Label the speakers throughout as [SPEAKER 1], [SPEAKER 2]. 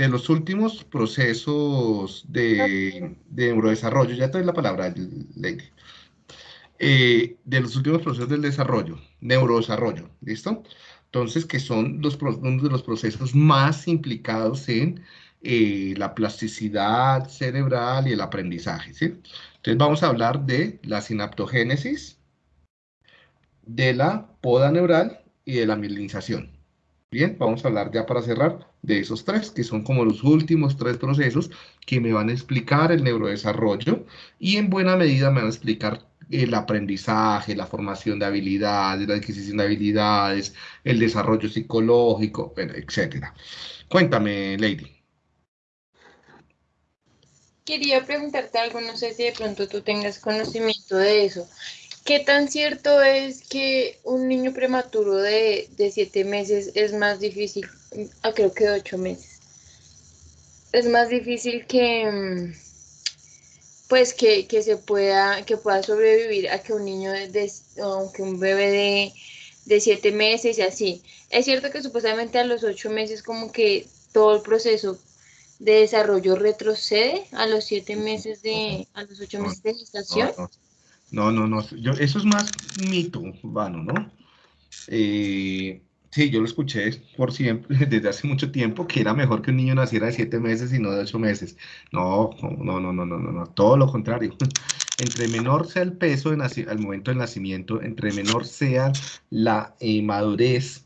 [SPEAKER 1] de los últimos procesos de, neurodesarrollo, ya te doy la palabra, Lady, eh, de los últimos procesos del desarrollo, neurodesarrollo, ¿listo? Entonces, que son los, uno de los procesos más implicados en eh, la plasticidad cerebral y el aprendizaje, ¿sí? Entonces, vamos a hablar de la sinaptogénesis, de la poda neural y de la mielinización. Bien, vamos a hablar ya para cerrar de esos tres, que son como los últimos tres procesos que me van a explicar el neurodesarrollo y en buena medida me van a explicar el aprendizaje, la formación de habilidades, la adquisición de habilidades, el desarrollo psicológico, etc. Cuéntame, Lady.
[SPEAKER 2] Quería preguntarte algo, no sé si de pronto tú tengas conocimiento de eso. ¿Qué tan cierto es que un niño prematuro de, siete meses es más difícil, ah, creo que de ocho meses, es más difícil que, mm, pues que, se pueda, que pueda sobrevivir a que un niño de, aunque un bebé de, de siete meses y así. Es cierto que supuestamente a los ocho meses como que todo el proceso de desarrollo retrocede a los siete meses de, a los ocho meses de gestación.
[SPEAKER 1] No, no. Yo, eso es más mito urbano, ¿no? Eh, sí, yo lo escuché por siempre, desde hace mucho tiempo, que era mejor que un niño naciera de siete meses y no de ocho meses. No, no, no, no, no, no, no, todo lo contrario. Entre menor sea el peso al momento del nacimiento, entre menor sea la eh, madurez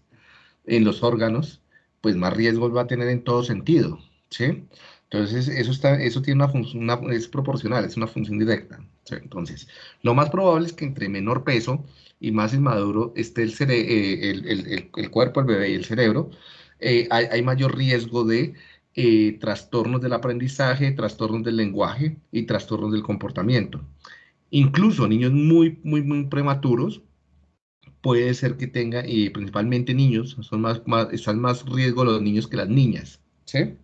[SPEAKER 1] en los órganos, pues más riesgos va a tener en todo sentido, ¿sí? Entonces, eso, está, eso tiene una función, es proporcional, es una función directa. Entonces, lo más probable es que entre menor peso y más inmaduro esté el, eh, el, cuerpo, el bebé y el cerebro, eh, hay, hay, mayor riesgo de eh, trastornos del aprendizaje, trastornos del lenguaje y trastornos del comportamiento. Incluso niños muy, muy, muy prematuros, puede ser que tengan, y principalmente niños, son más, más, están más riesgo los niños que las niñas, ¿sí?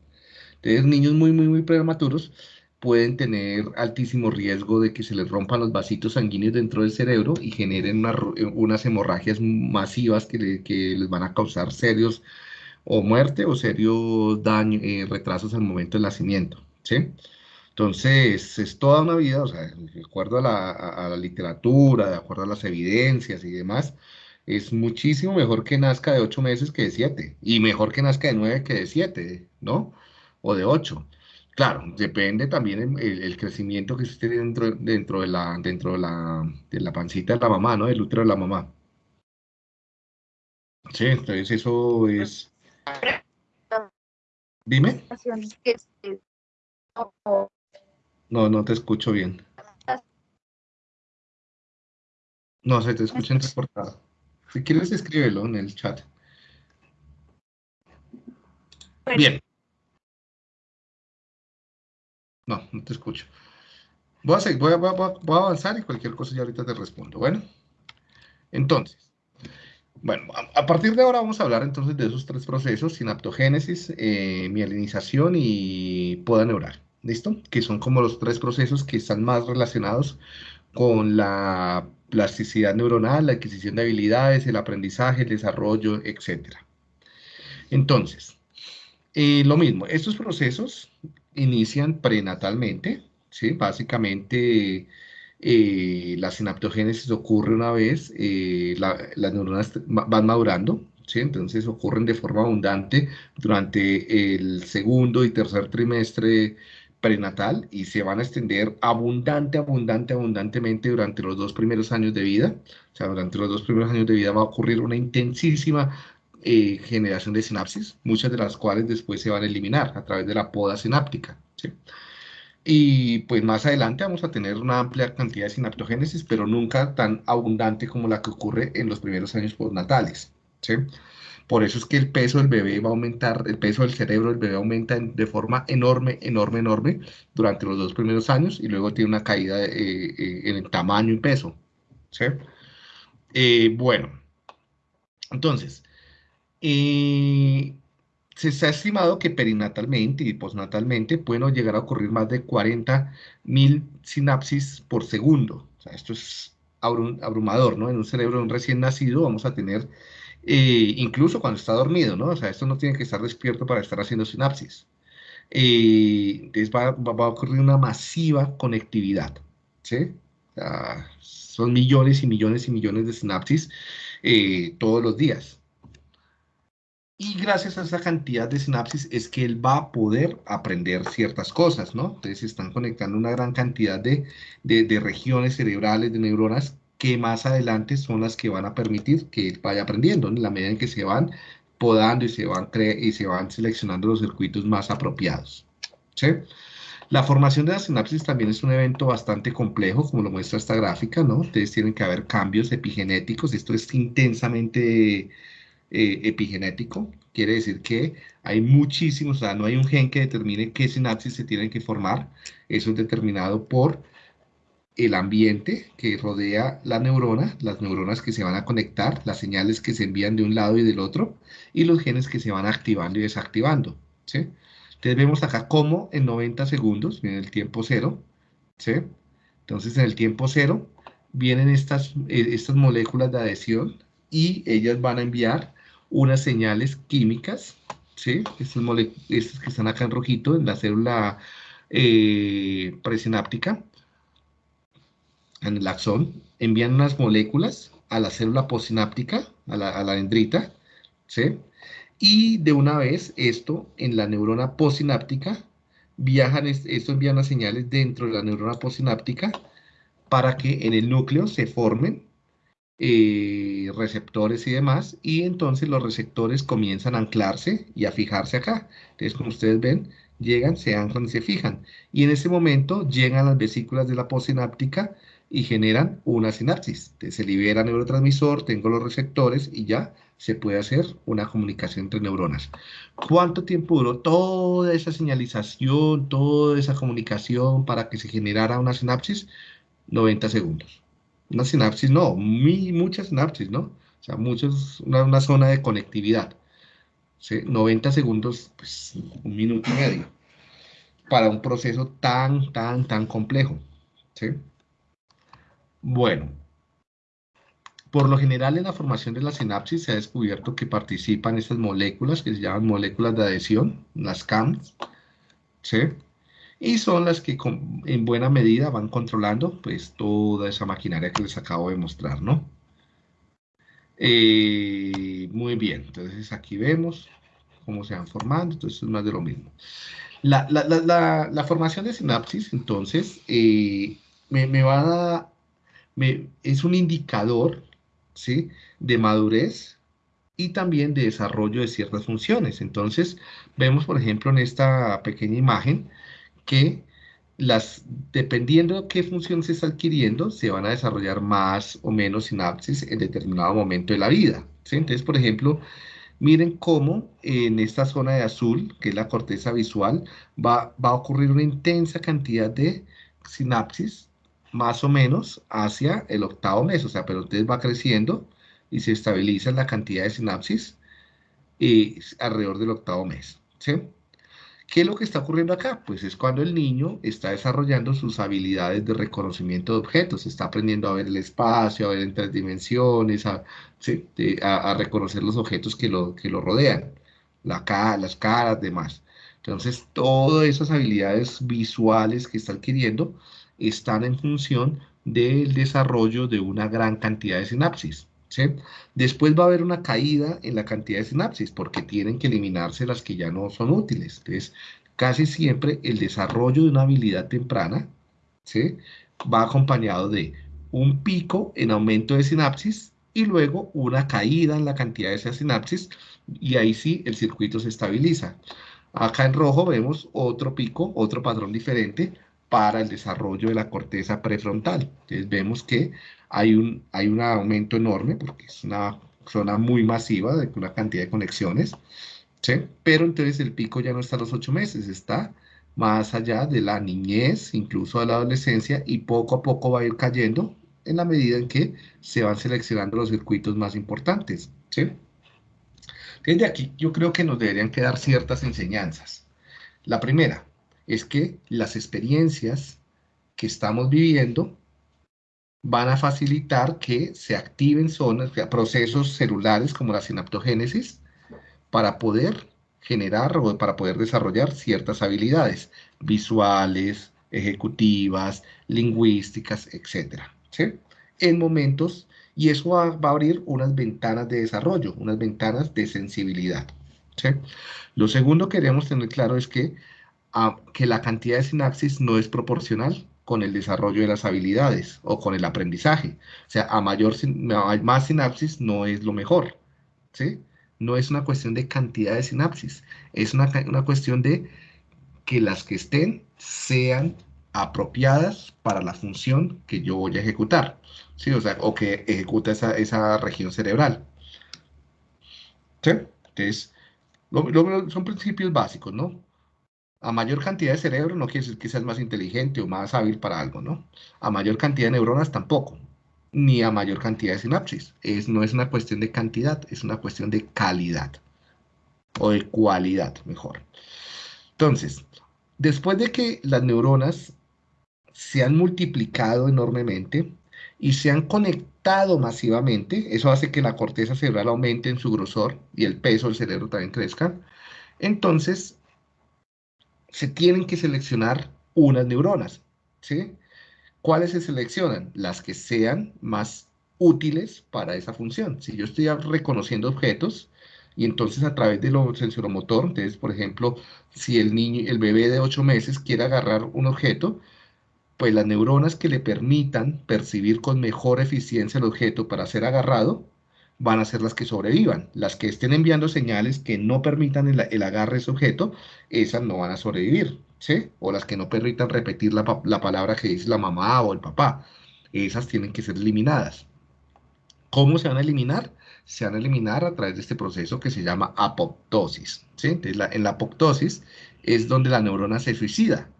[SPEAKER 1] Entonces, niños muy, muy, muy prematuros pueden tener altísimo riesgo de que se les rompan los vasitos sanguíneos dentro del cerebro y generen eh, unas hemorragias masivas que, les van a causar serios o muerte o serios daños, eh, retrasos al momento del nacimiento, ¿sí? Entonces, es toda una vida, o sea, de acuerdo a la, literatura, de acuerdo a las evidencias y demás, es muchísimo mejor que nazca de 8 meses que de 7, y mejor que nazca de 9 que de 7, ¿no? O de 8. Claro, depende también el, crecimiento que esté dentro, dentro, de la, dentro de, la, de la pancita de la mamá, ¿no? Del útero de la mamá. Sí, entonces eso es... Dime. No, no te escucho bien. No, se te escucha entrecortado. Si quieres, escríbelo en el chat. Bien. No, no te escucho. Voy a, voy, a, avanzar y cualquier cosa ya ahorita te respondo. Bueno, entonces, bueno, a, partir de ahora vamos a hablar entonces de esos tres procesos, sinaptogénesis, eh, mielinización y poda neural. ¿Listo? Que son como los tres procesos que están más relacionados con la plasticidad neuronal, la adquisición de habilidades, el aprendizaje, el desarrollo, etc. Entonces, eh, lo mismo, estos procesos inician prenatalmente, ¿sí? Básicamente, eh, la sinaptogénesis ocurre una vez, eh, las neuronas van madurando, ¿sí? Entonces ocurren de forma abundante durante el segundo y tercer trimestre prenatal y se van a extender abundante, abundante, abundantemente durante los dos primeros años de vida. O sea, durante los dos primeros años de vida va a ocurrir una intensísima eh, generación de sinapsis, muchas de las cuales después se van a eliminar a través de la poda sináptica. Y pues más adelante vamos a tener una amplia cantidad de sinaptogénesis, pero nunca tan abundante como la que ocurre en los primeros años postnatales. ¿sí? Por eso es que el peso del bebé va a aumentar, el peso del cerebro del bebé aumenta de forma enorme, enorme, enorme durante los dos primeros años y luego tiene una caída eh, eh, en el tamaño y peso. ¿sí? bueno, entonces, se ha estimado que perinatalmente y postnatalmente pueden llegar a ocurrir más de 40 mil sinapsis por segundo. O sea, esto es abrumador, ¿no? En un cerebro de un recién nacido vamos a tener, eh, incluso cuando está dormido, ¿no? O sea, esto no tiene que estar despierto para estar haciendo sinapsis. eh, entonces va, a ocurrir una masiva conectividad, ¿sí? son millones y millones y millones de sinapsis eh, todos los días. Y gracias a esa cantidad de sinapsis es que él va a poder aprender ciertas cosas, ¿no? Entonces están conectando una gran cantidad de, de, regiones cerebrales, de neuronas, que más adelante son las que van a permitir que él vaya aprendiendo, en la medida en que se van podando y se van, y se van seleccionando los circuitos más apropiados. La formación de la sinapsis también es un evento bastante complejo, como lo muestra esta gráfica, ¿no? Entonces tienen que haber cambios epigenéticos, esto es intensamente eh, epigenético, quiere decir que hay muchísimos, o sea, no hay un gen que determine qué sinapsis se tienen que formar, eso es determinado por el ambiente que rodea la neurona, las neuronas que se van a conectar, las señales que se envían de un lado y del otro, y los genes que se van activando y desactivando. Entonces vemos acá cómo en 90 segundos, en el tiempo cero. Entonces en el tiempo cero vienen estas, eh, estas moléculas de adhesión y ellas van a enviar unas señales químicas, ¿sí? Estas, estas que están acá en rojito, en la célula eh, presináptica, en el axón, envían unas moléculas a la célula posináptica, a la, a la dendrita, ¿sí? Y de una vez esto en la neurona posináptica, viajan, esto envía unas señales dentro de la neurona posináptica para que en el núcleo se formen eh, receptores y demás, y entonces los receptores comienzan a anclarse y a fijarse acá. Entonces, como ustedes ven, llegan, se anclan y se fijan. Y en ese momento llegan las vesículas de la postsináptica y generan una sinapsis. Se libera neurotransmisor, tengo los receptores y ya se puede hacer una comunicación entre neuronas. ¿Cuánto tiempo duró toda esa señalización, toda esa comunicación para que se generara una sinapsis? 90 segundos. Una sinapsis, no, muchas sinapsis, ¿no? O sea, muchos, una, zona de conectividad. 90 segundos, pues un minuto y medio. Para un proceso tan, tan, tan complejo. ¿sí? Bueno, por lo general en la formación de la sinapsis se ha descubierto que participan estas moléculas que se llaman moléculas de adhesión, las CAMs, ¿sí? Y son las que en buena medida van controlando pues toda esa maquinaria que les acabo de mostrar, ¿no? Eh, muy bien, entonces aquí vemos cómo se van formando, entonces es más de lo mismo. La, formación de sinapsis, entonces, eh, me, va a, me, es un indicador, ¿sí? De madurez y también de desarrollo de ciertas funciones. Entonces, vemos, por ejemplo, en esta pequeña imagen, que las, dependiendo de qué función se está adquiriendo, se van a desarrollar más o menos sinapsis en determinado momento de la vida. Entonces, por ejemplo, miren cómo en esta zona de azul, que es la corteza visual, va, va a ocurrir una intensa cantidad de sinapsis, más o menos hacia el octavo mes, o sea, pero entonces va creciendo y se estabiliza la cantidad de sinapsis eh, alrededor del octavo mes. ¿sí? ¿Qué es lo que está ocurriendo acá? Pues es cuando el niño está desarrollando sus habilidades de reconocimiento de objetos, está aprendiendo a ver el espacio, a ver en tres dimensiones, a, reconocer los objetos que lo, que lo rodean, la las caras, demás. Entonces, todas esas habilidades visuales que está adquiriendo están en función del desarrollo de una gran cantidad de sinapsis. Después va a haber una caída en la cantidad de sinapsis porque tienen que eliminarse las que ya no son útiles. Entonces, casi siempre el desarrollo de una habilidad temprana va acompañado de un pico en aumento de sinapsis y luego una caída en la cantidad de esas sinapsis y ahí sí el circuito se estabiliza. Acá en rojo vemos otro pico, otro patrón diferente para el desarrollo de la corteza prefrontal. Entonces vemos que hay un, hay un aumento enorme porque es una zona muy masiva de una cantidad de conexiones, ¿sí? pero entonces el pico ya no está a los ocho meses, está más allá de la niñez, incluso de la adolescencia, y poco a poco va a ir cayendo en la medida en que se van seleccionando los circuitos más importantes. ¿sí? Desde aquí yo creo que nos deberían quedar ciertas enseñanzas. La primera es que las experiencias que estamos viviendo van a facilitar que se activen zonas, procesos celulares como la sinaptogénesis, para poder generar o para poder desarrollar ciertas habilidades visuales, ejecutivas, lingüísticas, etc. En momentos, y eso va, a abrir unas ventanas de desarrollo, unas ventanas de sensibilidad. Lo segundo que queremos tener claro es que, ah, que la cantidad de sinapsis no es proporcional con el desarrollo de las habilidades o con el aprendizaje. O sea, a mayor, más sinapsis no es lo mejor. ¿sí? No es una cuestión de cantidad de sinapsis, es una, cuestión de que las que estén sean apropiadas para la función que yo voy a ejecutar, ¿sí? O sea, o que ejecuta esa, esa región cerebral. ¿Sí? Entonces, son principios básicos, ¿no? A mayor cantidad de cerebro no quiere decir que seas más inteligente o más hábil para algo, ¿no? A mayor cantidad de neuronas tampoco, ni a mayor cantidad de sinapsis. Es, no es una cuestión de cantidad, es una cuestión de calidad o de cualidad, mejor. Entonces, después de que las neuronas se han multiplicado enormemente y se han conectado masivamente, eso hace que la corteza cerebral aumente en su grosor y el peso del cerebro también crezca, entonces se tienen que seleccionar unas neuronas, ¿sí? ¿Cuáles se seleccionan? Las que sean más útiles para esa función. Si yo estoy reconociendo objetos, y entonces a través de lo sensoromotor, entonces, por ejemplo, si el niño, el bebé de 8 meses quiere agarrar un objeto, pues las neuronas que le permitan percibir con mejor eficiencia el objeto para ser agarrado, van a ser las que sobrevivan. Las que estén enviando señales que no permitan el, agarre de ese objeto, esas no van a sobrevivir, ¿sí? O las que no permitan repetir la, palabra que dice la mamá o el papá. Esas tienen que ser eliminadas. ¿Cómo se van a eliminar? Se van a eliminar a través de este proceso que se llama apoptosis. ¿sí? Entonces, en la apoptosis es donde la neurona se suicida.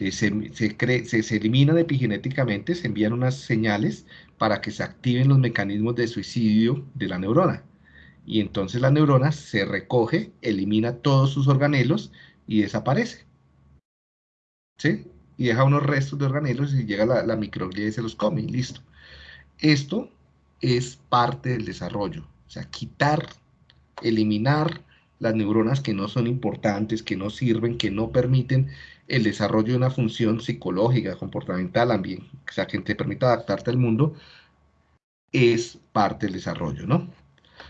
[SPEAKER 1] Se, se, se, eliminan epigenéticamente, se envían unas señales para que se activen los mecanismos de suicidio de la neurona. Y entonces la neurona se recoge, elimina todos sus organelos y desaparece. ¿Sí? Y deja unos restos de organelos y llega la microglia y se los come y listo. Esto es parte del desarrollo. O sea, quitar, eliminar las neuronas que no son importantes, que no sirven, que no permiten el desarrollo de una función psicológica, comportamental, ambiente, o sea, que te permita adaptarte al mundo, es parte del desarrollo, ¿no?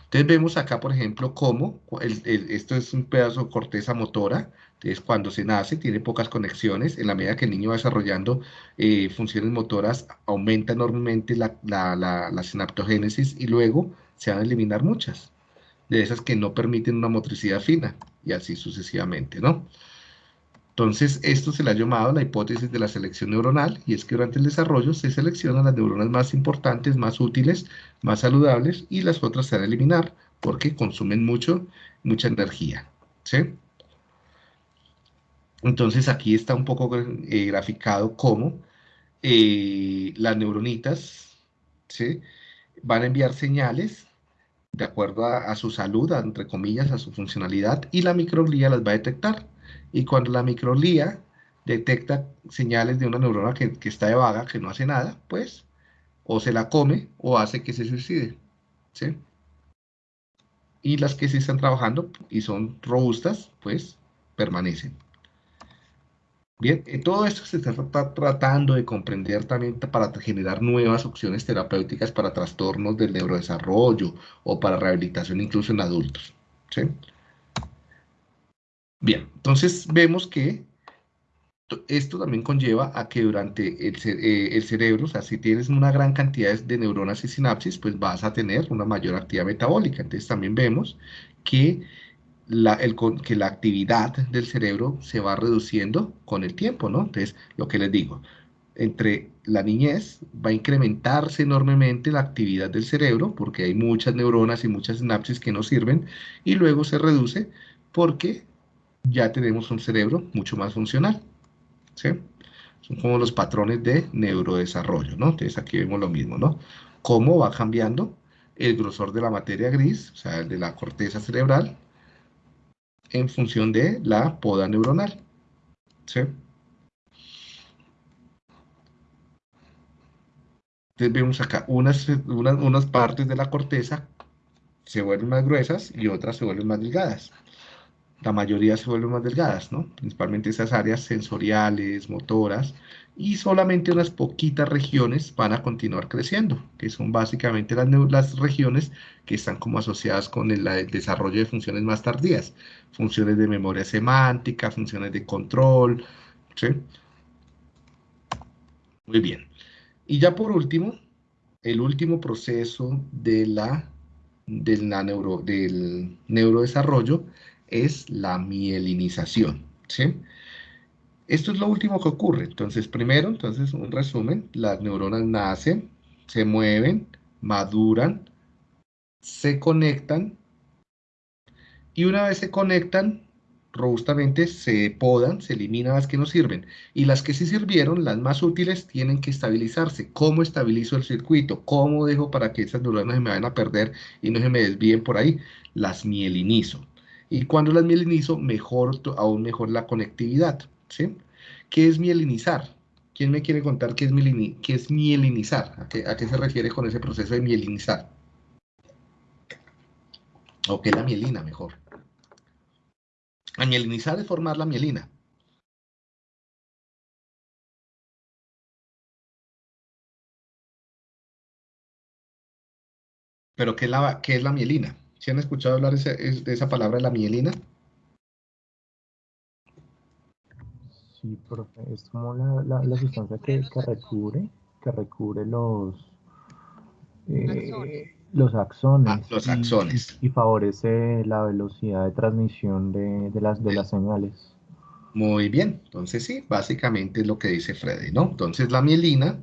[SPEAKER 1] Entonces vemos acá, por ejemplo, cómo esto es un pedazo de corteza motora, entonces cuando se nace tiene pocas conexiones, en la medida que el niño va desarrollando eh, funciones motoras, aumenta enormemente la, la, la sinaptogénesis y luego se van a eliminar muchas de esas que no permiten una motricidad fina, y así sucesivamente, ¿no? Entonces, esto se le ha llamado la hipótesis de la selección neuronal, y es que durante el desarrollo se seleccionan las neuronas más importantes, más útiles, más saludables, y las otras se van a eliminar porque consumen mucho, mucha energía. Entonces, aquí está un poco eh, graficado cómo eh, las neuronitas. Van a enviar señales de acuerdo a, a, su salud, entre comillas, a su funcionalidad, y la microglía las va a detectar. Y cuando la microglía detecta señales de una neurona que, está de vaga, que no hace nada, pues o se la come o hace que se suicide. ¿sí? Y las que sí están trabajando y son robustas, pues permanecen. Bien, eh, todo esto se está tratando de comprender también para generar nuevas opciones terapéuticas para trastornos del neurodesarrollo o para rehabilitación incluso en adultos. ¿sí? Bien, entonces vemos que esto también conlleva a que durante el, eh, cerebro, o sea, si tienes una gran cantidad de neuronas y sinapsis, pues vas a tener una mayor actividad metabólica. Entonces también vemos que la actividad del cerebro se va reduciendo con el tiempo, ¿no? Entonces, lo que les digo, entre la niñez va a incrementarse enormemente la actividad del cerebro porque hay muchas neuronas y muchas sinapsis que no sirven y luego se reduce porque ya tenemos un cerebro mucho más funcional. Son como los patrones de neurodesarrollo. Entonces aquí vemos lo mismo, ¿no? Cómo va cambiando el grosor de la materia gris, o sea, el de la corteza cerebral, en función de la poda neuronal. ¿sí? Entonces vemos acá unas, unas, unas partes de la corteza se vuelven más gruesas y otras se vuelven más delgadas. La mayoría se vuelven más delgadas, ¿no? Principalmente esas áreas sensoriales, motoras, y solamente unas poquitas regiones van a continuar creciendo, que son básicamente las, las regiones que están como asociadas con el, desarrollo de funciones más tardías, funciones de memoria semántica, funciones de control, ¿sí? Muy bien. Y ya por último, el último proceso de la, de neuro, del neurodesarrollo es la mielinización, ¿sí? Esto es lo último que ocurre. Entonces, primero, entonces, un resumen, las neuronas nacen, se mueven, maduran, se conectan, y una vez se conectan, robustamente se podan, se eliminan las que no sirven. Y las que sí sirvieron, las más útiles, tienen que estabilizarse. ¿Cómo estabilizo el circuito? ¿Cómo dejo para que esas neuronas se me vayan a perder y no se me desvíen por ahí? Las mielinizo. Y cuando las mielinizo, mejor, aún mejor la conectividad. ¿sí? ¿Qué es mielinizar? ¿Quién me quiere contar qué es, qué es mielinizar? ¿A qué, ¿A qué, se refiere con ese proceso de mielinizar? ¿O qué es la mielina, mejor? A mielinizar es formar la mielina. ¿Pero qué es la, qué es la mielina? ¿Sí han escuchado hablar de esa palabra, la mielina?
[SPEAKER 3] Sí, profe, es como la, la, sustancia que, que, recubre, que recubre los, eh, los axones.
[SPEAKER 1] Ah, los axones.
[SPEAKER 3] Y, favorece la velocidad de transmisión de, de, las, de las señales.
[SPEAKER 1] Muy bien, entonces sí, básicamente es lo que dice Freddy, ¿no? Entonces la mielina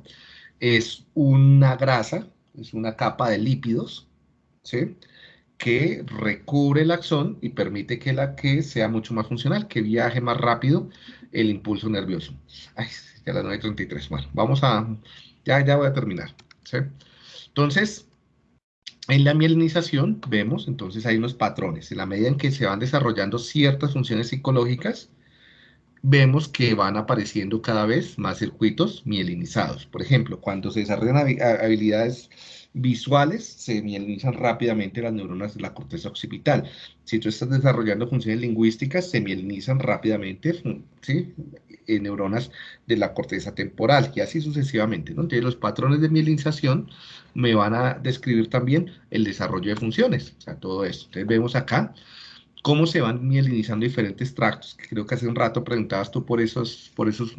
[SPEAKER 1] es una grasa, es una capa de lípidos, ¿sí? Que recubre el axón y permite que la que sea mucho más funcional, que viaje más rápido el impulso nervioso. Ay, ya las 9.33. Bueno, vamos a... Ya, ya voy a terminar. Entonces, en la mielinización vemos, entonces hay unos patrones. En la medida en que se van desarrollando ciertas funciones psicológicas, vemos que van apareciendo cada vez más circuitos mielinizados. Por ejemplo, cuando se desarrollan habilidades visuales se mielinizan rápidamente las neuronas de la corteza occipital. Si tú estás desarrollando funciones lingüísticas, se mielinizan rápidamente neuronas de la corteza temporal y así sucesivamente. ¿no? Entonces, los patrones de mielinización me van a describir también el desarrollo de funciones, o sea, todo esto. Entonces, vemos acá cómo se van mielinizando diferentes tractos. Creo que hace un rato preguntabas tú por esos, por esos,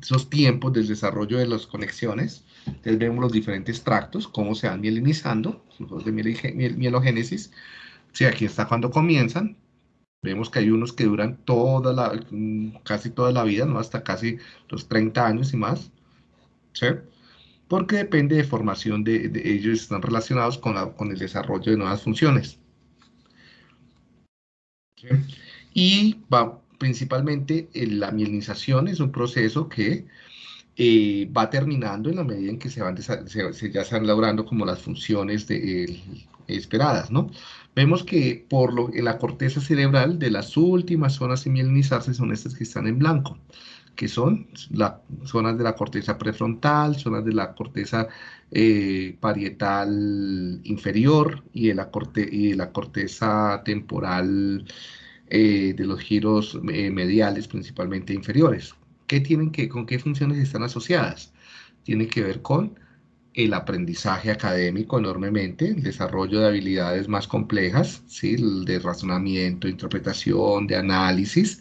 [SPEAKER 1] esos tiempos del desarrollo de las conexiones. Entonces vemos los diferentes tractos, cómo se van mielinizando, los de mielogénesis. Sí, aquí está cuando comienzan. Vemos que hay unos que duran toda la, casi toda la vida, ¿no? hasta casi los 30 años y más. ¿sí? Porque depende de formación de, de ellos, están relacionados con, la, con el desarrollo de nuevas funciones. Y principalmente la mielinización es un proceso que eh, va terminando en la medida en que se van se, ya se van logrando como las funciones esperadas, ¿no? Vemos que por lo, en la corteza cerebral de las últimas zonas de mielinizarse son estas que están en blanco, que son las zonas de la corteza prefrontal, zonas de la corteza eh, parietal inferior y de la, corte, y de la corteza temporal eh, de los giros eh, mediales, principalmente inferiores. ¿Qué tienen que, ¿Con qué funciones están asociadas? Tiene que ver con el aprendizaje académico enormemente, el desarrollo de habilidades más complejas, ¿sí? de razonamiento, interpretación, de análisis,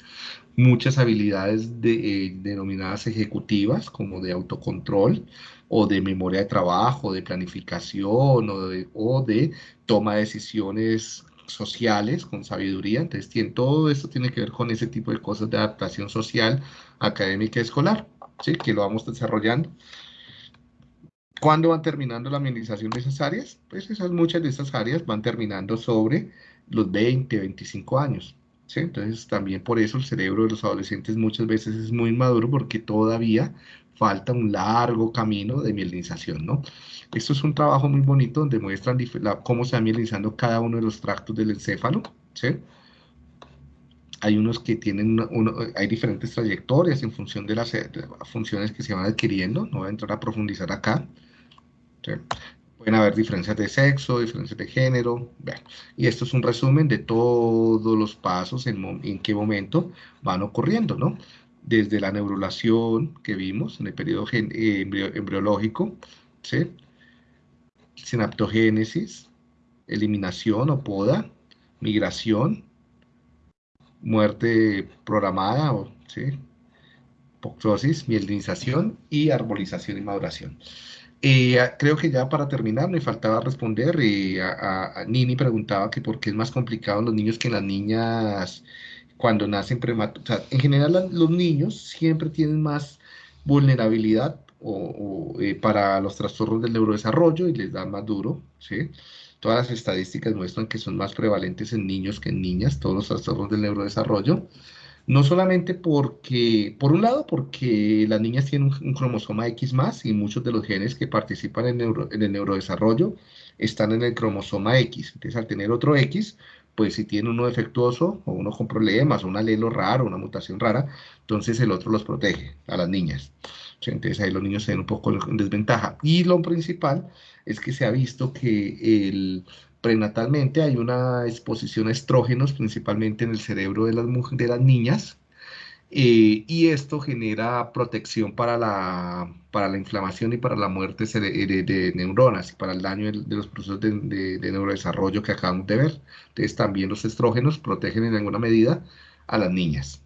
[SPEAKER 1] muchas habilidades eh, denominadas ejecutivas, como de autocontrol, o de memoria de trabajo, de planificación, o de, o de toma de decisiones sociales, con sabiduría. Entonces, tiene, todo esto tiene que ver con ese tipo de cosas de adaptación social, académica, escolar, ¿sí? que lo vamos desarrollando. ¿Cuándo van terminando la minimización de esas áreas? Pues esas, muchas de esas áreas van terminando sobre los 20, 25 años. ¿Sí? Entonces, también por eso el cerebro de los adolescentes muchas veces es muy inmaduro porque todavía falta un largo camino de mielinización, ¿no? Esto es un trabajo muy bonito donde muestran cómo se va mielinizando cada uno de los tractos del encéfalo, ¿sí? Hay unos que tienen, uno, hay diferentes trayectorias en función de las, funciones que se van adquiriendo, no voy a entrar a profundizar acá. Pueden haber diferencias de sexo, diferencias de género. y esto es un resumen de todos los pasos en, qué momento van ocurriendo, ¿no? Desde la neurulación que vimos en el periodo eh, embriológico, ¿sí? Sinaptogénesis, eliminación o poda, migración, muerte programada, ¿sí? Poctosis, mielinización y arbolización y maduración. Eh, creo que ya para terminar me faltaba responder. y a, Nini preguntaba que por qué es más complicado en los niños que en las niñas cuando nacen prematuros. en general los niños siempre tienen más vulnerabilidad o, eh, para los trastornos del neurodesarrollo y les da más duro. ¿sí? Todas las estadísticas muestran que son más prevalentes en niños que en niñas, todos los trastornos del neurodesarrollo. No solamente porque, por un lado, porque las niñas tienen un, cromosoma X más y muchos de los genes que participan en, el neurodesarrollo están en el cromosoma X. Entonces, al tener otro X, pues si tiene uno defectuoso o uno con problemas, un alelo raro, una mutación rara, entonces el otro los protege a las niñas. Entonces ahí los niños se ven un poco en desventaja. Y lo principal es que se ha visto que el, prenatalmente hay una exposición a estrógenos, principalmente en el cerebro de las, de niñas, eh, y esto genera protección para la, para la inflamación y para la muerte de, neuronas y para el daño de, los procesos de, neurodesarrollo que acabamos de ver. Entonces también los estrógenos protegen en alguna medida a las niñas.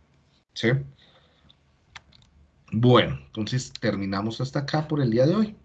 [SPEAKER 1] ¿Sí? Bueno, entonces terminamos hasta acá por el día de hoy.